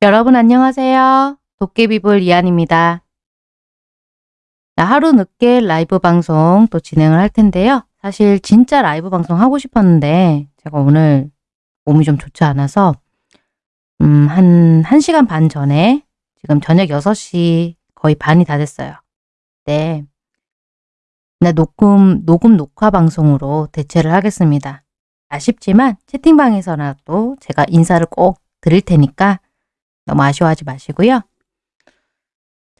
여러분 안녕하세요. 도깨비불 이한입니다. 하루 늦게 라이브 방송 또 진행을 할 텐데요. 사실 진짜 라이브 방송 하고 싶었는데 제가 오늘 몸이 좀 좋지 않아서 음, 한 1시간 반 전에 지금 저녁 6시 거의 반이 다 됐어요. 네. 나 녹음, 녹음 녹화 방송으로 대체를 하겠습니다. 아쉽지만 채팅방에서라도 제가 인사를 꼭 드릴 테니까 너무 아쉬워하지 마시고요.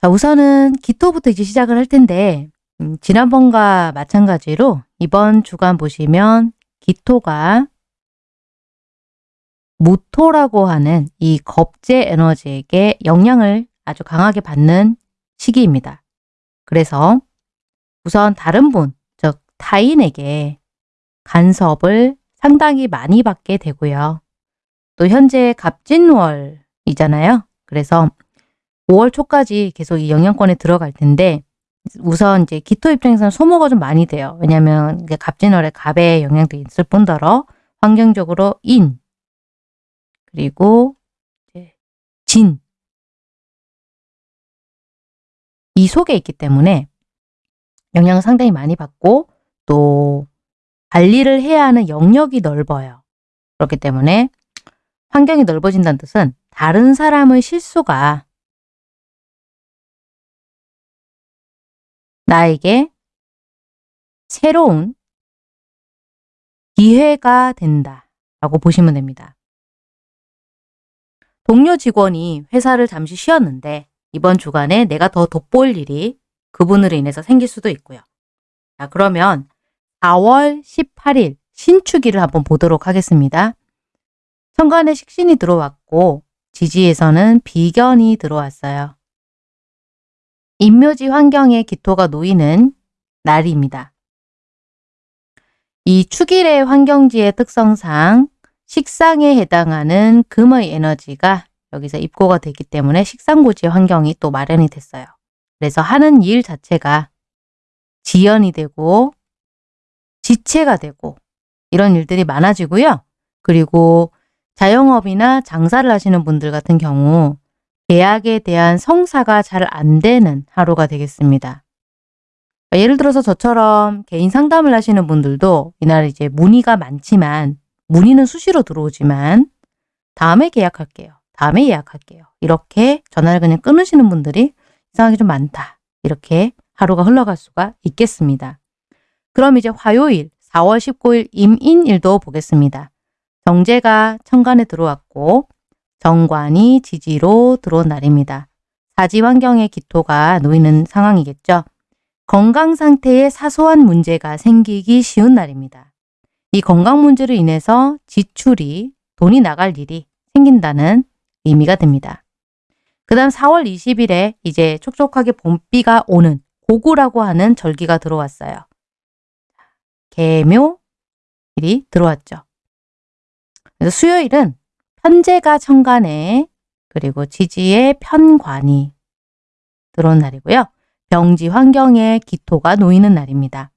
자, 우선은 기토부터 이제 시작을 할 텐데 음, 지난번과 마찬가지로 이번 주간 보시면 기토가 무토라고 하는 이 겁제 에너지에게 영향을 아주 강하게 받는 시기입니다. 그래서 우선 다른 분, 즉 타인에게 간섭을 상당히 많이 받게 되고요. 또 현재 갑진월 이잖아요. 그래서 5월 초까지 계속 이 영향권에 들어갈 텐데 우선 이제 기토 입장에서는 소모가 좀 많이 돼요. 왜냐하면 갑진월에 갑의 영향도 있을 뿐더러 환경적으로 인 그리고 진 이 속에 있기 때문에 영향을 상당히 많이 받고 또 관리를 해야 하는 영역이 넓어요. 그렇기 때문에 환경이 넓어진다는 뜻은 다른 사람의 실수가 나에게 새로운 기회가 된다 라고 보시면 됩니다. 동료 직원이 회사를 잠시 쉬었는데 이번 주간에 내가 더 돋보일 일이 그분으로 인해서 생길 수도 있고요. 자 그러면 4월 18일 신축일을 한번 보도록 하겠습니다. 천간에 식신이 들어왔고 지지에서는 비견이 들어왔어요. 인묘지 환경에 기토가 놓이는 날입니다. 이 축일의 환경지의 특성상 식상에 해당하는 금의 에너지가 여기서 입고가 되기 때문에 식상고지의 환경이 또 마련이 됐어요. 그래서 하는 일 자체가 지연이 되고 지체가 되고 이런 일들이 많아지고요. 그리고 자영업이나 장사를 하시는 분들 같은 경우 계약에 대한 성사가 잘 안 되는 하루가 되겠습니다. 예를 들어서 저처럼 개인 상담을 하시는 분들도 이날 이제 문의가 많지만 문의는 수시로 들어오지만 다음에 계약할게요. 다음에 예약할게요. 이렇게 전화를 그냥 끊으시는 분들이 이상하게 좀 많다. 이렇게 하루가 흘러갈 수가 있겠습니다. 그럼 이제 화요일 4월 19일 임인일도 보겠습니다. 정제가 천간에 들어왔고 정관이 지지로 들어온 날입니다. 사지 환경의 기토가 놓이는 상황이겠죠. 건강 상태에 사소한 문제가 생기기 쉬운 날입니다. 이 건강 문제로 인해서 지출이 돈이 나갈 일이 생긴다는 의미가 됩니다. 그 다음 4월 20일에 이제 촉촉하게 봄비가 오는 고구라고 하는 절기가 들어왔어요. 개묘일이 들어왔죠. 그래서 수요일은 편제가 천간에 그리고 지지의 편관이 들어온 날이고요. 병지 환경에 기토가 놓이는 날입니다.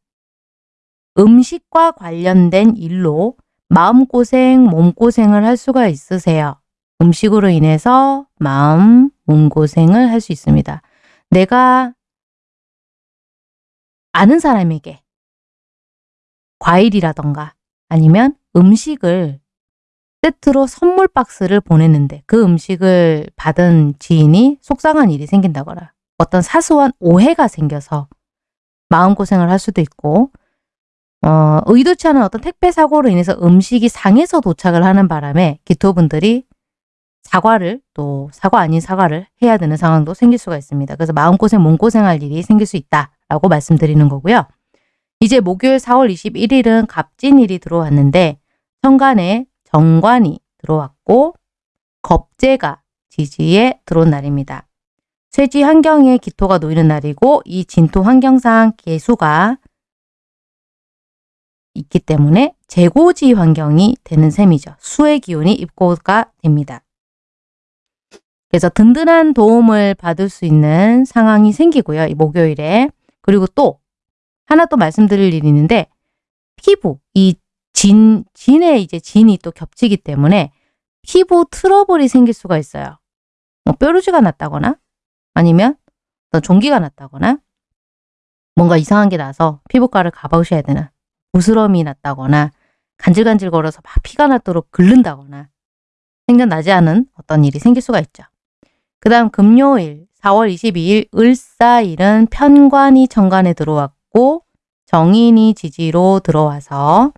음식과 관련된 일로 마음고생, 몸고생을 할 수가 있으세요. 음식으로 인해서 마음, 몸고생을 할 수 있습니다. 내가 아는 사람에게 과일이라던가 아니면 음식을 세트로 선물 박스를 보냈는데 그 음식을 받은 지인이 속상한 일이 생긴다거나 어떤 사소한 오해가 생겨서 마음고생을 할 수도 있고 어, 의도치 않은 어떤 택배 사고로 인해서 음식이 상해서 도착을 하는 바람에 기토분들이 사과를 또 사과 아닌 사과를 해야 되는 상황도 생길 수가 있습니다. 그래서 마음고생, 몸고생할 일이 생길 수 있다라고 말씀드리는 거고요. 이제 목요일 4월 21일은 갑진일이 들어왔는데 천간에 정관이 들어왔고 겁재가 지지에 들어온 날입니다. 쇠지 환경에 기토가 놓이는 날이고 이 진토 환경상 개수가 있기 때문에 재고지 환경이 되는 셈이죠. 수의 기운이 입고가 됩니다. 그래서 든든한 도움을 받을 수 있는 상황이 생기고요. 이 목요일에. 그리고 또 하나 또 말씀드릴 일이 있는데 피부, 이 진, 진에 이제 진이 또 겹치기 때문에 피부 트러블이 생길 수가 있어요. 뭐 뾰루지가 났다거나 아니면 종기가 났다거나 뭔가 이상한 게 나서 피부과를 가보셔야 되는 부스럼이 났다거나 간질간질거려서 막 피가 나도록 긁는다거나 생겨나지 않은 어떤 일이 생길 수가 있죠. 그 다음 금요일 4월 22일 을사일은 편관이 정관에 들어왔고 정인이 지지로 들어와서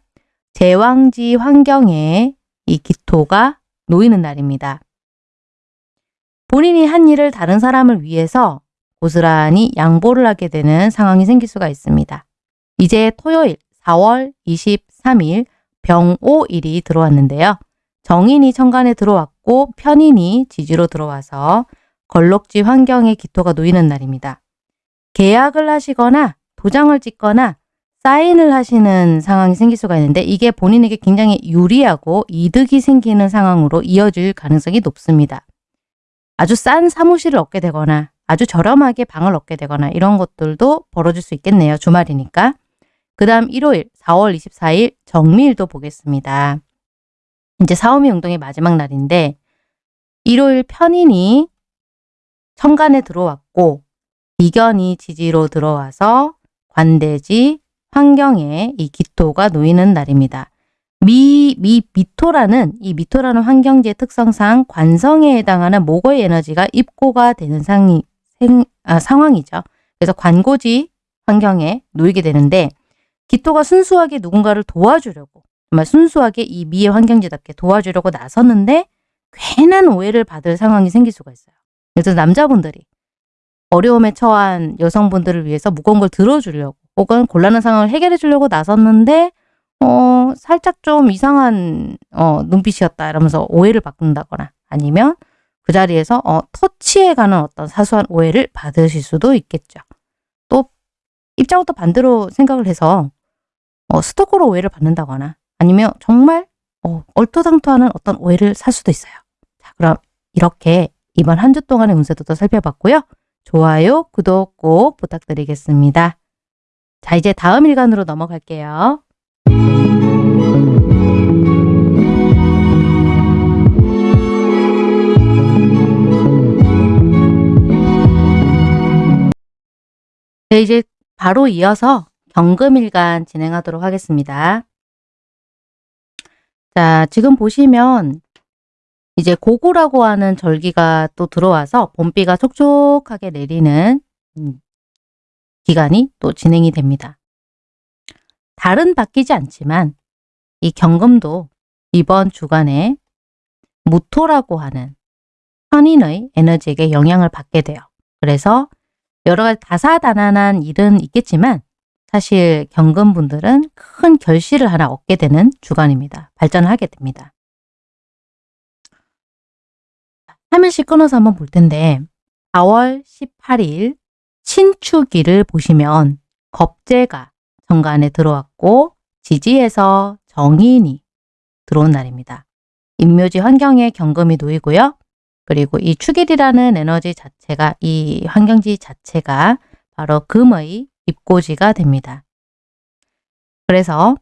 제왕지 환경에 이 기토가 놓이는 날입니다. 본인이 한 일을 다른 사람을 위해서 고스란히 양보를 하게 되는 상황이 생길 수가 있습니다. 이제 토요일 4월 23일 병오일이 들어왔는데요. 정인이 천간에 들어왔고 편인이 지지로 들어와서 걸록지 환경에 기토가 놓이는 날입니다. 계약을 하시거나 도장을 찍거나 사인을 하시는 상황이 생길 수가 있는데 이게 본인에게 굉장히 유리하고 이득이 생기는 상황으로 이어질 가능성이 높습니다. 아주 싼 사무실을 얻게 되거나 아주 저렴하게 방을 얻게 되거나 이런 것들도 벌어질 수 있겠네요. 주말이니까. 그 다음 일요일 4월 24일 정미일도 보겠습니다. 이제 사오미 운동의 마지막 날인데 일요일 편인이 천간에 들어왔고 비견이 지지로 들어와서 관대지 환경에 이 기토가 놓이는 날입니다. 미, 미, 미토라는 이 미토라는 환경지의 특성상 관성에 해당하는 목의 에너지가 입고가 되는 상이, 생, 아, 상황이죠. 그래서 관고지 환경에 놓이게 되는데 기토가 순수하게 누군가를 도와주려고 정말 순수하게 이 미의 환경지답게 도와주려고 나섰는데 괜한 오해를 받을 상황이 생길 수가 있어요. 그래서 남자분들이 어려움에 처한 여성분들을 위해서 무거운 걸 들어주려고 혹은 곤란한 상황을 해결해 주려고 나섰는데 어, 살짝 좀 이상한 어, 눈빛이었다 이러면서 오해를 받는다거나 아니면 그 자리에서 어, 터치에 가는 어떤 사소한 오해를 받으실 수도 있겠죠. 또 입장을 또 반대로 생각을 해서 어, 스토커로 오해를 받는다거나 아니면 정말 어, 얼토당토하는 어떤 오해를 살 수도 있어요. 자, 그럼 이렇게 이번 한 주 동안의 운세도 또 살펴봤고요. 좋아요, 구독 꼭 부탁드리겠습니다. 자, 이제 다음 일간으로 넘어갈게요. 네, 이제 바로 이어서 경금일간 진행하도록 하겠습니다. 자, 지금 보시면 이제 고구라고 하는 절기가 또 들어와서 봄비가 촉촉하게 내리는 음, 기간이 또 진행이 됩니다. 달은 바뀌지 않지만 이 경금도 이번 주간에 무토라고 하는 현인의 에너지에게 영향을 받게 돼요. 그래서 여러 가지 다사다난한 일은 있겠지만 사실 경금분들은 큰 결실을 하나 얻게 되는 주간입니다. 발전을 하게 됩니다. 화면씩 끊어서 한번 볼 텐데 4월 18일 신축일을 보시면 겁재가 정관에 들어왔고 지지에서 정인이 들어온 날입니다. 임묘지 환경에 경금이 놓이고요. 그리고 이 축일이라는 에너지 자체가 이 환경지 자체가 바로 금의 입고지가 됩니다. 그래서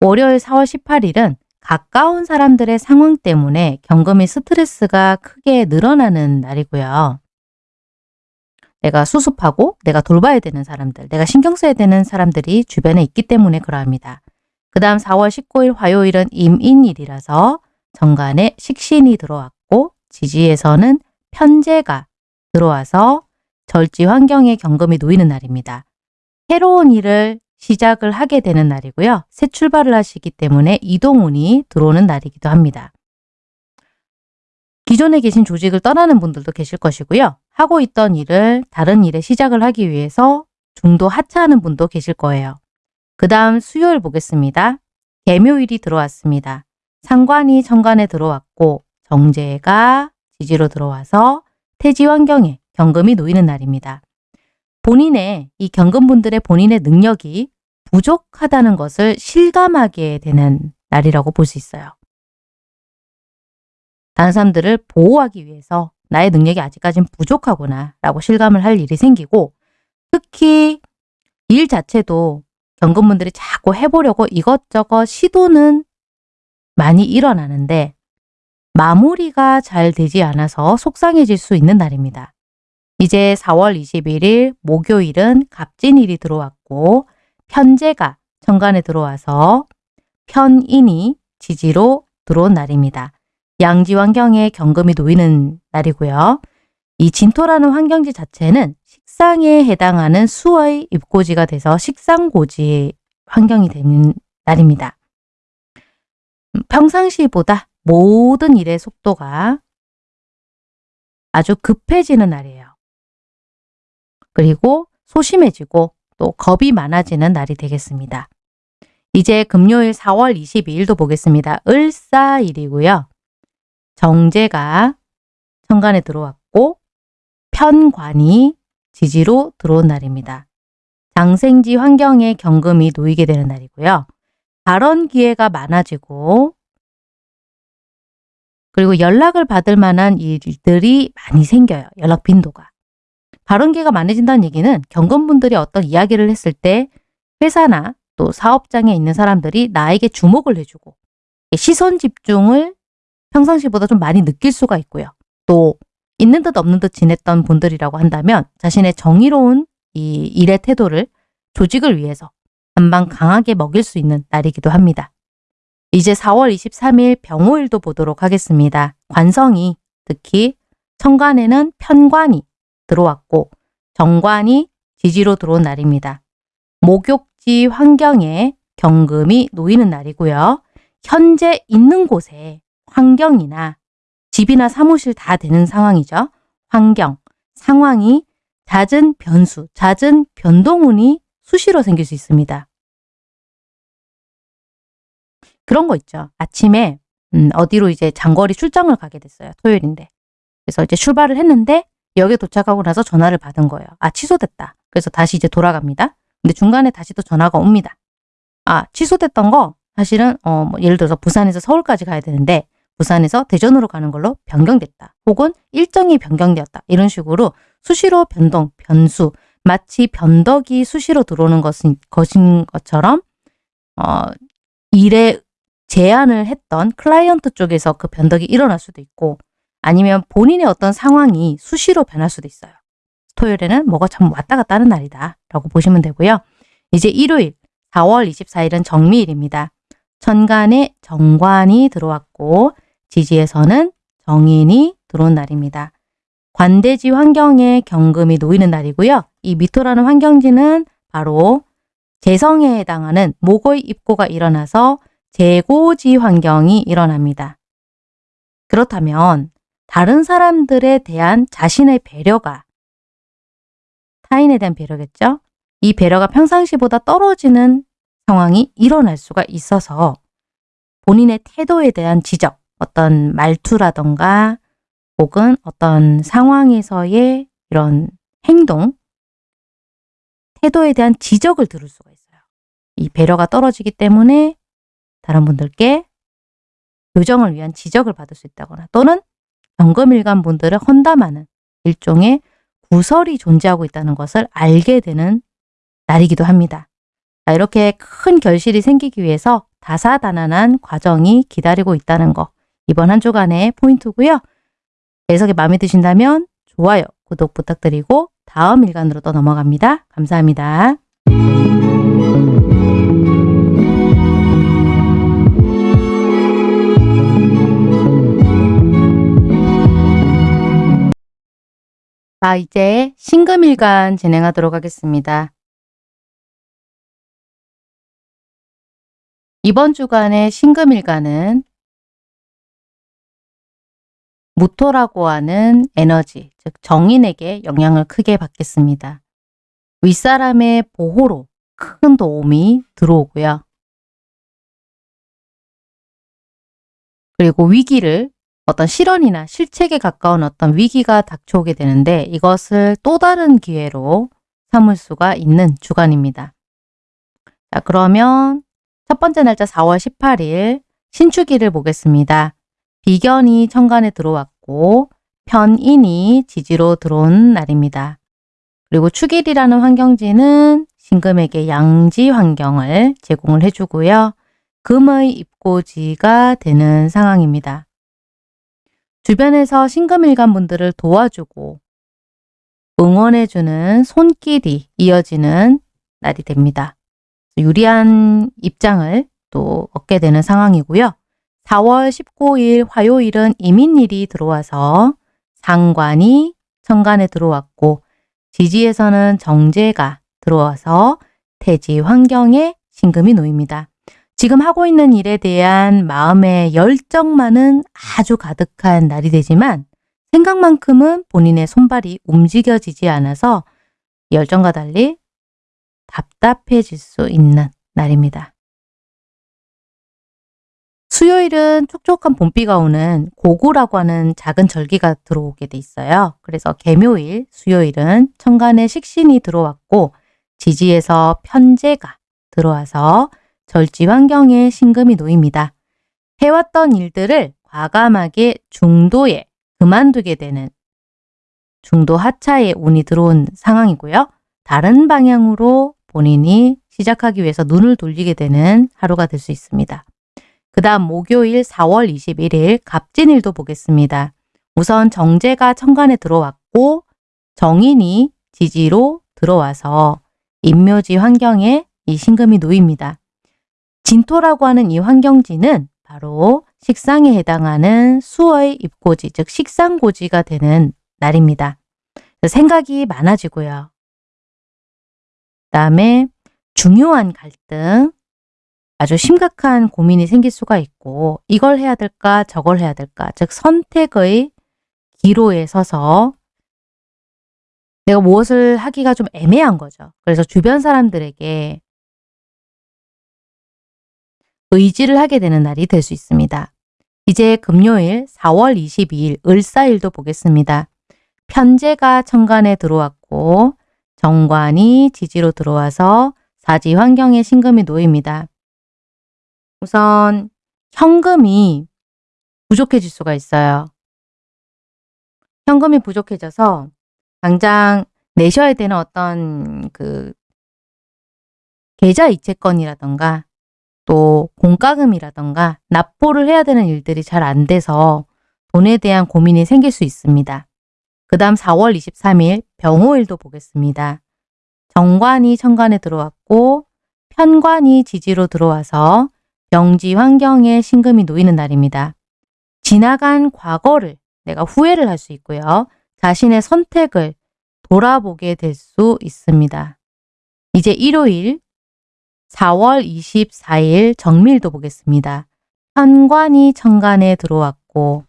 월요일 4월 18일은 가까운 사람들의 상황 때문에 경금이 스트레스가 크게 늘어나는 날이고요. 내가 수습하고 내가 돌봐야 되는 사람들, 내가 신경 써야 되는 사람들이 주변에 있기 때문에 그러합니다. 그 다음 4월 19일 화요일은 임인일이라서 정관에 식신이 들어왔고 지지에서는 편제가 들어와서 절지 환경에 경금이 놓이는 날입니다. 새로운 일을 시작을 하게 되는 날이고요. 새 출발을 하시기 때문에 이동운이 들어오는 날이기도 합니다. 기존에 계신 조직을 떠나는 분들도 계실 것이고요. 하고 있던 일을 다른 일에 시작을 하기 위해서 중도 하차하는 분도 계실 거예요. 그 다음 수요일 보겠습니다. 개묘일이 들어왔습니다. 상관이 천간에 들어왔고 정제가 지지로 들어와서 태지 환경에 경금이 놓이는 날입니다. 본인의 이 경금분들의 본인의 능력이 부족하다는 것을 실감하게 되는 날이라고 볼 수 있어요. 다른 사람들을 보호하기 위해서 나의 능력이 아직까지는 부족하구나 라고 실감을 할 일이 생기고 특히 일 자체도 경금분들이 자꾸 해보려고 이것저것 시도는 많이 일어나는데 마무리가 잘 되지 않아서 속상해질 수 있는 날입니다. 이제 4월 21일 목요일은 갑진일이 들어왔고 편제가 천간에 들어와서 편인이 지지로 들어온 날입니다. 양지 환경에 경금이 놓이는 날이고요. 이 진토라는 환경지 자체는 식상에 해당하는 수의 입고지가 돼서 식상고지 환경이 되는 날입니다. 음, 평상시보다 모든 일의 속도가 아주 급해지는 날이에요. 그리고 소심해지고 또 겁이 많아지는 날이 되겠습니다. 이제 금요일 4월 22일도 보겠습니다. 을사일이고요. 정제가 천간에 들어왔고 편관이 지지로 들어온 날입니다. 장생지 환경에 경금이 놓이게 되는 날이고요. 발언 기회가 많아지고 그리고 연락을 받을 만한 일들이 많이 생겨요. 연락 빈도가. 발언 기회가 많아진다는 얘기는 경금분들이 어떤 이야기를 했을 때 회사나 또 사업장에 있는 사람들이 나에게 주목을 해주고 시선 집중을 평상시보다 좀 많이 느낄 수가 있고요. 또 있는 듯 없는 듯 지냈던 분들이라고 한다면 자신의 정의로운 이 일의 태도를 조직을 위해서 한방 강하게 먹일 수 있는 날이기도 합니다. 이제 4월 23일 병호일도 보도록 하겠습니다. 관성이 특히 천간에는 편관이 들어왔고 정관이 지지로 들어온 날입니다. 목욕지 환경에 경금이 놓이는 날이고요. 현재 있는 곳에 환경이나 집이나 사무실 다 되는 상황이죠. 환경, 상황이 잦은 변수, 잦은 변동운이 수시로 생길 수 있습니다. 그런 거 있죠. 아침에 음, 어디로 이제 장거리 출장을 가게 됐어요. 토요일인데. 그래서 이제 출발을 했는데 여기에 도착하고 나서 전화를 받은 거예요. 아 취소됐다. 그래서 다시 이제 돌아갑니다. 근데 중간에 다시 또 전화가 옵니다. 아 취소됐던 거 사실은 어, 뭐 예를 들어서 부산에서 서울까지 가야 되는데 부산에서 대전으로 가는 걸로 변경됐다. 혹은 일정이 변경되었다. 이런 식으로 수시로 변동, 변수, 마치 변덕이 수시로 들어오는 것은, 것인 것처럼 어, 일에 제안을 했던 클라이언트 쪽에서 그 변덕이 일어날 수도 있고 아니면 본인의 어떤 상황이 수시로 변할 수도 있어요. 토요일에는 뭐가 참 왔다 갔다 하는 날이다 라고 보시면 되고요. 이제 일요일 4월 24일은 정미일입니다. 천간에 정관이 들어왔고 지지에서는 정인이 들어온 날입니다. 관대지 환경에 경금이 놓이는 날이고요. 이 미토라는 환경지는 바로 재성에 해당하는 목의 입고가 일어나서 재고지 환경이 일어납니다. 그렇다면 다른 사람들에 대한 자신의 배려가 타인에 대한 배려겠죠? 이 배려가 평상시보다 떨어지는 상황이 일어날 수가 있어서 본인의 태도에 대한 지적, 어떤 말투라던가 혹은 어떤 상황에서의 이런 행동, 태도에 대한 지적을 들을 수가 있어요. 이 배려가 떨어지기 때문에 다른 분들께 교정을 위한 지적을 받을 수 있다거나 또는 경금일간 분들을 헌담하는 일종의 구설이 존재하고 있다는 것을 알게 되는 날이기도 합니다. 자, 이렇게 큰 결실이 생기기 위해서 다사다난한 과정이 기다리고 있다는 거 이번 한 주간의 포인트고요. 해석이 마음에 드신다면 좋아요, 구독 부탁드리고 다음 일간으로 또 넘어갑니다. 감사합니다. 자, 이제 신금일간 진행하도록 하겠습니다. 이번 주간의 신금일간은 무토라고 하는 에너지, 즉 정인에게 영향을 크게 받겠습니다. 윗사람의 보호로 큰 도움이 들어오고요. 그리고 위기를 어떤 실언이나 실책에 가까운 어떤 위기가 닥쳐오게 되는데 이것을 또 다른 기회로 삼을 수가 있는 주간입니다. 자 그러면 첫 번째 날짜 4월 18일 신축일을 보겠습니다. 비견이 천간에 들어왔고 편인이 지지로 들어온 날입니다. 그리고 축일이라는 환경지는 신금에게 양지 환경을 제공을 해주고요. 금의 입고지가 되는 상황입니다. 주변에서 신금일간 분들을 도와주고 응원해주는 손길이 이어지는 날이 됩니다. 유리한 입장을 또 얻게 되는 상황이고요. 4월 19일 화요일은 이민일이 들어와서 상관이 천간에 들어왔고 지지에서는 정제가 들어와서 태지 환경에 신금이 놓입니다. 지금 하고 있는 일에 대한 마음의 열정만은 아주 가득한 날이 되지만 생각만큼은 본인의 손발이 움직여지지 않아서 열정과 달리 답답해질 수 있는 날입니다. 수요일은 촉촉한 봄비가 오는 고구라고 하는 작은 절기가 들어오게 돼 있어요. 그래서 개묘일, 수요일은 천간에 식신이 들어왔고 지지에서 편제가 들어와서 절지 환경에 신금이 놓입니다. 해왔던 일들을 과감하게 중도에 그만두게 되는 중도 하차에 운이 들어온 상황이고요. 다른 방향으로 본인이 시작하기 위해서 눈을 돌리게 되는 하루가 될 수 있습니다. 그 다음 목요일 4월 21일 갑진일도 보겠습니다. 우선 정제가 천간에 들어왔고 정인이 지지로 들어와서 인묘지 환경에 이 신금이 놓입니다. 진토라고 하는 이 환경지는 바로 식상에 해당하는 수의 입고지, 즉 식상고지가 되는 날입니다. 생각이 많아지고요. 그 다음에 중요한 갈등, 아주 심각한 고민이 생길 수가 있고 이걸 해야 될까 저걸 해야 될까 즉 선택의 기로에 서서 내가 무엇을 하기가 좀 애매한 거죠. 그래서 주변 사람들에게 의지를 하게 되는 날이 될 수 있습니다. 이제 금요일 4월 22일 을사일도 보겠습니다. 편제가 천간에 들어왔고 정관이 지지로 들어와서 사지 환경에 신금이 놓입니다. 우선 현금이 부족해질 수가 있어요. 현금이 부족해져서 당장 내셔야 되는 어떤 그 계좌 이체권이라던가 또 공과금이라던가 납부를 해야 되는 일들이 잘 안 돼서 돈에 대한 고민이 생길 수 있습니다. 그 다음 4월 23일 병호일도 보겠습니다. 정관이 천간에 들어왔고 편관이 지지로 들어와서 병지 환경에 신금이 놓이는 날입니다. 지나간 과거를 내가 후회를 할 수 있고요. 자신의 선택을 돌아보게 될 수 있습니다. 이제 일요일 4월 24일 정밀도 보겠습니다. 편관이 천간에 들어왔고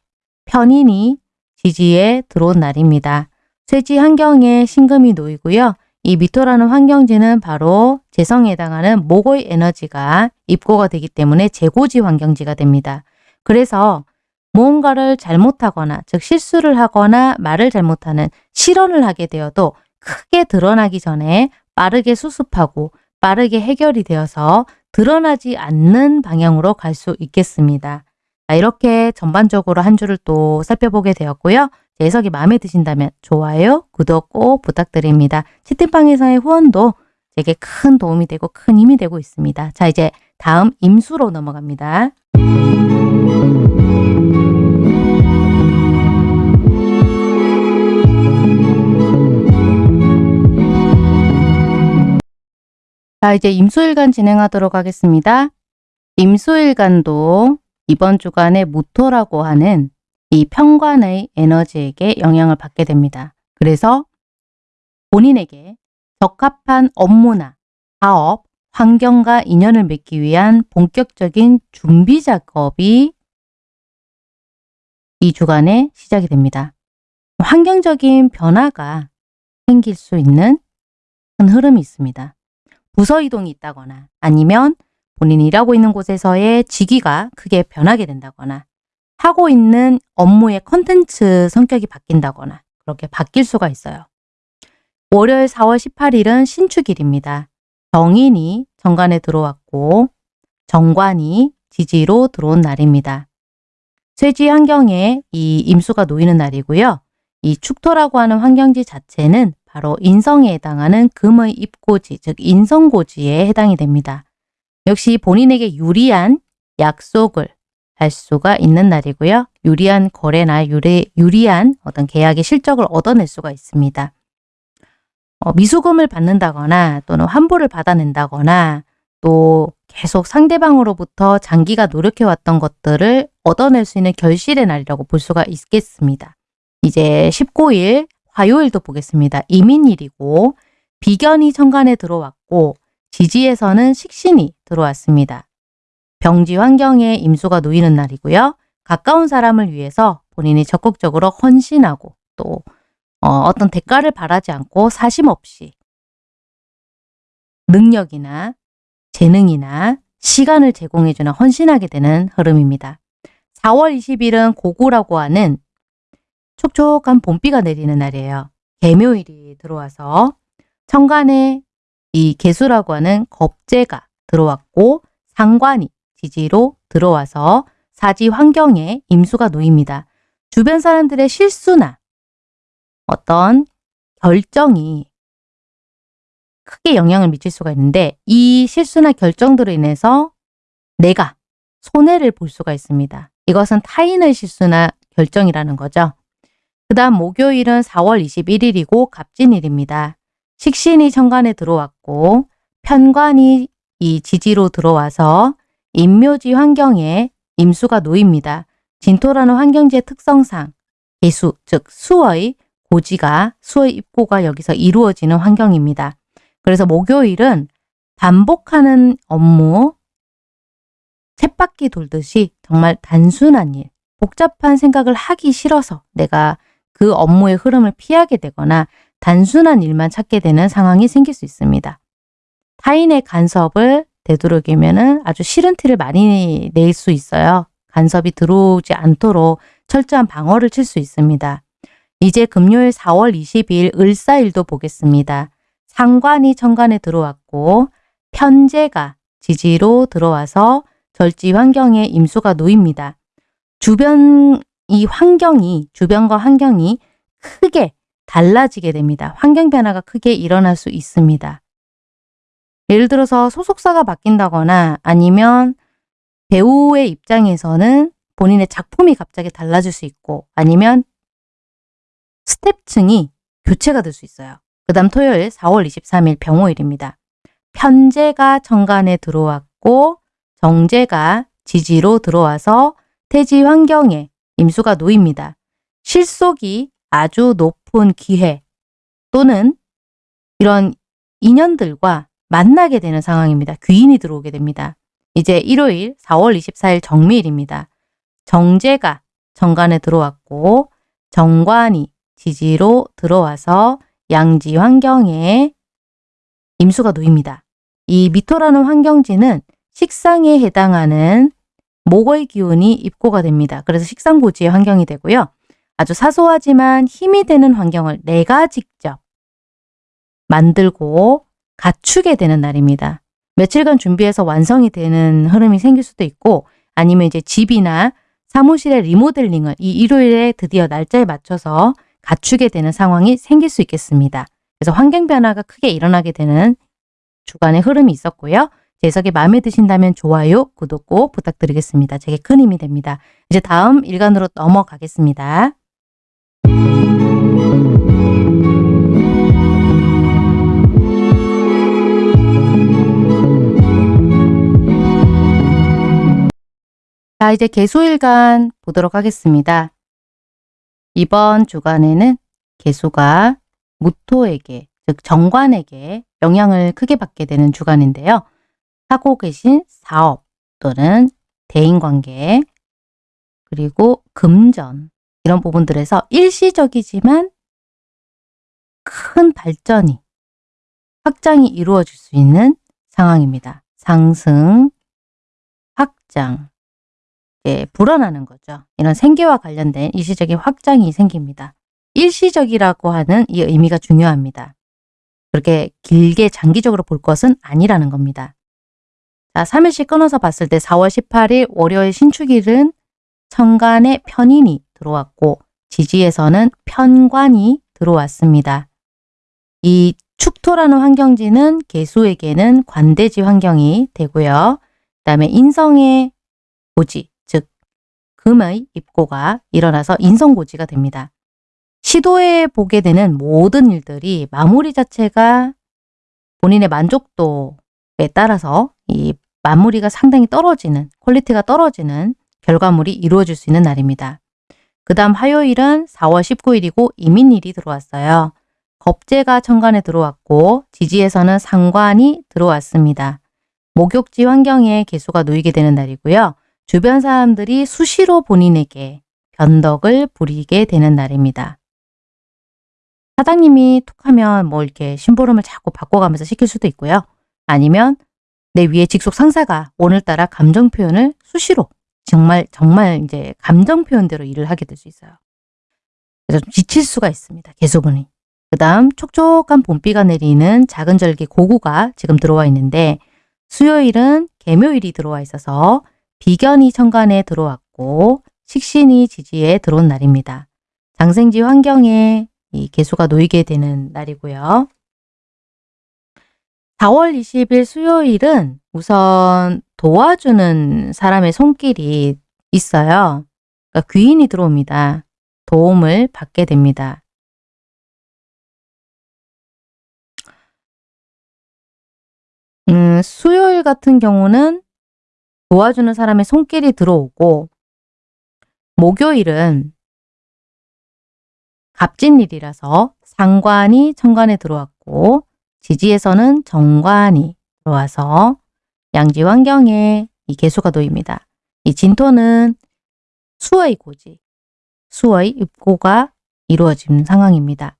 편인이 지지에 들어온 날입니다. 쇠지 환경에 신금이 놓이고요. 이 미토라는 환경지는 바로 재성에 해당하는 목의 에너지가 입고가 되기 때문에 재고지 환경지가 됩니다. 그래서 무언가를 잘못하거나 즉 실수를 하거나 말을 잘못하는 실언을 하게 되어도 크게 드러나기 전에 빠르게 수습하고 빠르게 해결이 되어서 드러나지 않는 방향으로 갈 수 있겠습니다. 이렇게 전반적으로 한 주를 또 살펴보게 되었고요. 제 해석이 마음에 드신다면 좋아요, 구독 꼭 부탁드립니다. 치팅방에서의 후원도 제게 큰 도움이 되고 큰 힘이 되고 있습니다. 자 이제 다음 임수로 넘어갑니다. 자 이제 임수일간 진행하도록 하겠습니다. 임수일간도 이번 주간의 무토라고 하는 이 평관의 에너지에게 영향을 받게 됩니다. 그래서 본인에게 적합한 업무나 사업, 환경과 인연을 맺기 위한 본격적인 준비 작업이 이 주간에 시작이 됩니다. 환경적인 변화가 생길 수 있는 큰 흐름이 있습니다. 부서 이동이 있다거나 아니면 본인이 일하고 있는 곳에서의 직위가 크게 변하게 된다거나 하고 있는 업무의 컨텐츠 성격이 바뀐다거나 그렇게 바뀔 수가 있어요. 월요일 4월 18일은 신축일입니다. 정인이 정관에 들어왔고 정관이 지지로 들어온 날입니다. 쇠지 환경에 이 임수가 놓이는 날이고요. 이 축토라고 하는 환경지 자체는 바로 인성에 해당하는 금의 입고지, 즉 인성고지에 해당이 됩니다. 역시 본인에게 유리한 약속을 할 수가 있는 날이고요. 유리한 거래나 유리, 유리한 어떤 계약의 실적을 얻어낼 수가 있습니다. 어, 미수금을 받는다거나 또는 환불을 받아낸다거나 또 계속 상대방으로부터 장기가 노력해왔던 것들을 얻어낼 수 있는 결실의 날이라고 볼 수가 있겠습니다. 이제 19일 화요일도 보겠습니다. 이민일이고 비견이 천간에 들어왔고 지지에서는 식신이 들어왔습니다. 병지 환경에 임수가 놓이는 날이고요. 가까운 사람을 위해서 본인이 적극적으로 헌신하고 또 어, 떤 대가를 바라지 않고 사심 없이 능력이나 재능이나 시간을 제공해주는 헌신하게 되는 흐름입니다. 4월 20일은 고구라고 하는 촉촉한 봄비가 내리는 날이에요. 개묘일이 들어와서 천간에 이 개수라고 하는 겁재가 들어왔고 상관이 지지로 들어와서 사지 환경에 임수가 놓입니다. 주변 사람들의 실수나 어떤 결정이 크게 영향을 미칠 수가 있는데 이 실수나 결정들로 인해서 내가 손해를 볼 수가 있습니다. 이것은 타인의 실수나 결정이라는 거죠. 그 다음 목요일은 4월 21일이고 갑진일입니다. 식신이 천간에 들어왔고 편관이 이 지지로 들어와서 인묘지 환경에 임수가 놓입니다. 진토라는 환경지의 특성상 개수, 즉 수의 고지가 수의 입고가 여기서 이루어지는 환경입니다. 그래서 목요일은 반복하는 업무, 쳇바퀴 돌듯이 정말 단순한 일, 복잡한 생각을 하기 싫어서 내가 그 업무의 흐름을 피하게 되거나 단순한 일만 찾게 되는 상황이 생길 수 있습니다. 타인의 간섭을 되도록이면 아주 싫은 티를 많이 낼 수 있어요. 간섭이 들어오지 않도록 철저한 방어를 칠 수 있습니다. 이제 금요일 4월 20일 을사일도 보겠습니다. 상관이 천간에 들어왔고 편제가 지지로 들어와서 절지 환경에 임수가 놓입니다. 주변 이 환경이 주변과 환경이 크게 달라지게 됩니다. 환경 변화가 크게 일어날 수 있습니다. 예를 들어서 소속사가 바뀐다거나 아니면 배우의 입장에서는 본인의 작품이 갑자기 달라질 수 있고 아니면 스텝층이 교체가 될 수 있어요. 그 다음 토요일 4월 23일 병호일입니다. 편제가 정관에 들어왔고 정제가 지지로 들어와서 태지 환경에 임수가 놓입니다. 실속이 아주 높은 기회 또는 이런 인연들과 만나게 되는 상황입니다. 귀인이 들어오게 됩니다. 이제 일요일 4월 24일 정미일입니다. 정제가 정관에 들어왔고 정관이 지지로 들어와서 양지 환경에 임수가 놓입니다. 이 미토라는 환경지는 식상에 해당하는 목의 기운이 입고가 됩니다. 그래서 식상고지의 환경이 되고요. 아주 사소하지만 힘이 되는 환경을 내가 직접 만들고 갖추게 되는 날입니다. 며칠간 준비해서 완성이 되는 흐름이 생길 수도 있고 아니면 이제 집이나 사무실의 리모델링을 이 일요일에 드디어 날짜에 맞춰서 갖추게 되는 상황이 생길 수 있겠습니다. 그래서 환경 변화가 크게 일어나게 되는 주간의 흐름이 있었고요. 제 해석이 마음에 드신다면 좋아요, 구독 꼭 부탁드리겠습니다. 제게 큰 힘이 됩니다. 이제 다음 일간으로 넘어가겠습니다. 자, 이제 개수일간 보도록 하겠습니다. 이번 주간에는 개수가 무토에게, 즉 정관에게 영향을 크게 받게 되는 주간인데요. 하고 계신 사업 또는 대인관계 그리고 금전 이런 부분들에서 일시적이지만 큰 발전이 확장이 이루어질 수 있는 상황입니다. 상승, 확장, 예, 불어나는 거죠. 이런 생계와 관련된 일시적인 확장이 생깁니다. 일시적이라고 하는 이 의미가 중요합니다. 그렇게 길게 장기적으로 볼 것은 아니라는 겁니다. 자, 3일씩 끊어서 봤을 때 4월 18일 월요일 신축일은 천간에 편인이 들어왔고 지지에서는 편관이 들어왔습니다. 이 축토라는 환경지는 계수에게는 관대지 환경이 되고요. 그 다음에 인성의 고지, 즉 금의 입고가 일어나서 인성고지가 됩니다. 시도해 보게 되는 모든 일들이 마무리 자체가 본인의 만족도에 따라서 이 마무리가 상당히 떨어지는 퀄리티가 떨어지는 결과물이 이루어질 수 있는 날입니다. 그 다음 화요일은 4월 19일이고 이민일이 들어왔어요. 겁재가 천간에 들어왔고 지지에서는 상관이 들어왔습니다. 목욕지 환경에 개수가 놓이게 되는 날이고요. 주변 사람들이 수시로 본인에게 변덕을 부리게 되는 날입니다. 사장님이 툭하면 뭐 이렇게 심부름을 자꾸 바꿔가면서 시킬 수도 있고요. 아니면 내 위에 직속 상사가 오늘따라 감정 표현을 수시로 정말 정말 이제 감정 표현대로 일을 하게 될 수 있어요. 그래서 지칠 수가 있습니다. 개수분이. 그 다음 촉촉한 봄비가 내리는 작은 절기 고구가 지금 들어와 있는데 수요일은 개묘일이 들어와 있어서 비견이 천간에 들어왔고 식신이 지지에 들어온 날입니다. 장생지 환경에 이 개수가 놓이게 되는 날이고요. 4월 20일 수요일은 우선 도와주는 사람의 손길이 있어요. 그러니까 귀인이 들어옵니다. 도움을 받게 됩니다. 음, 수요일 같은 경우는 도와주는 사람의 손길이 들어오고 목요일은 갑진일이라서 상관이 천간에 들어왔고 지지에서는 정관이 들어와서 양지 환경에 이 개수가 놓입니다. 이 진토는 수의 고지, 수의 입고가 이루어진 상황입니다.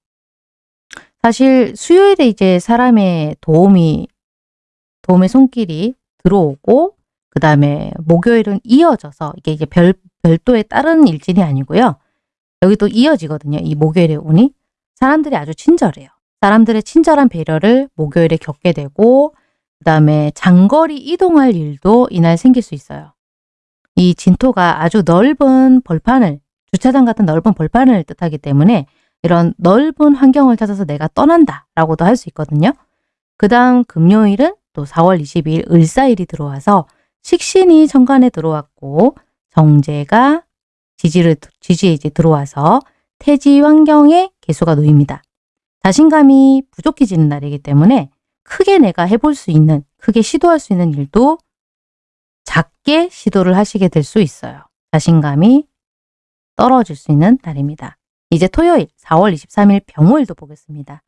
사실 수요일에 이제 사람의 도움이 도움의 손길이 들어오고 그 다음에 목요일은 이어져서 이게 이제 별, 별도의 다른 일진이 아니고요. 여기 또 이어지거든요. 이 목요일의 운이. 사람들이 아주 친절해요. 사람들의 친절한 배려를 목요일에 겪게 되고 그 다음에 장거리 이동할 일도 이날 생길 수 있어요. 이 진토가 아주 넓은 벌판을 주차장 같은 넓은 벌판을 뜻하기 때문에 이런 넓은 환경을 찾아서 내가 떠난다 라고도 할 수 있거든요. 그 다음 금요일은 또 4월 22일 을사일이 들어와서 식신이 천간에 들어왔고 정제가 지지를, 지지에 이제 들어와서 태지 환경에 개수가 놓입니다. 자신감이 부족해지는 날이기 때문에 크게 내가 해볼 수 있는, 크게 시도할 수 있는 일도 작게 시도를 하시게 될 수 있어요. 자신감이 떨어질 수 있는 날입니다. 이제 토요일 4월 23일 병호일도 보겠습니다.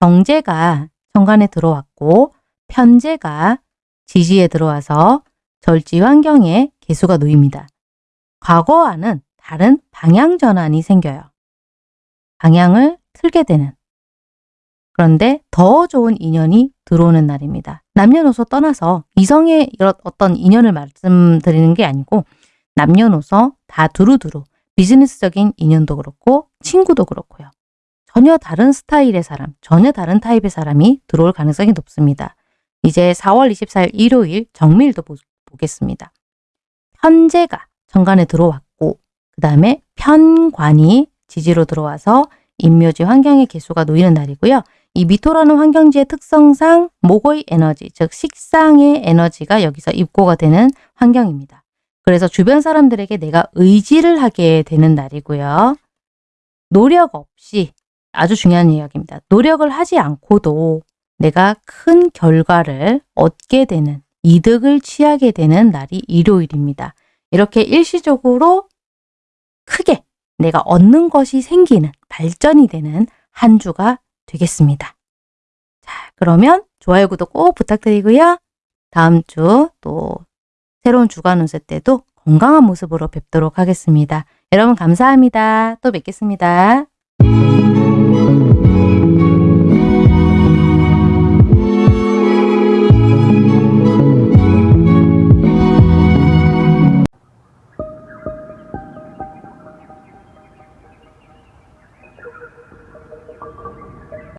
정제가 천간에 들어왔고 편제가 지지에 들어와서 절지 환경에 개수가 놓입니다. 과거와는 다른 방향 전환이 생겨요. 방향을 틀게 되는 그런데 더 좋은 인연이 들어오는 날입니다. 남녀노소 떠나서 이성의 어떤 인연을 말씀드리는 게 아니고 남녀노소 다 두루두루 비즈니스적인 인연도 그렇고 친구도 그렇고요. 전혀 다른 스타일의 사람, 전혀 다른 타입의 사람이 들어올 가능성이 높습니다. 이제 4월 24일 일요일 정밀도 보, 보겠습니다. 현재가 정관에 들어왔고 그 다음에 편관이 지지로 들어와서 인묘지 환경의 개수가 놓이는 날이고요. 이 미토라는 환경지의 특성상 목의 에너지, 즉 식상의 에너지가 여기서 입고가 되는 환경입니다. 그래서 주변 사람들에게 내가 의지를 하게 되는 날이고요. 노력 없이 아주 중요한 이야기입니다. 노력을 하지 않고도 내가 큰 결과를 얻게 되는 이득을 취하게 되는 날이 일요일입니다. 이렇게 일시적으로 크게 내가 얻는 것이 생기는 발전이 되는 한 주가 되겠습니다. 자, 그러면 좋아요, 구독 꼭 부탁드리고요. 다음 주 또 새로운 주간 운세 때도 건강한 모습으로 뵙도록 하겠습니다. 여러분 감사합니다. 또 뵙겠습니다.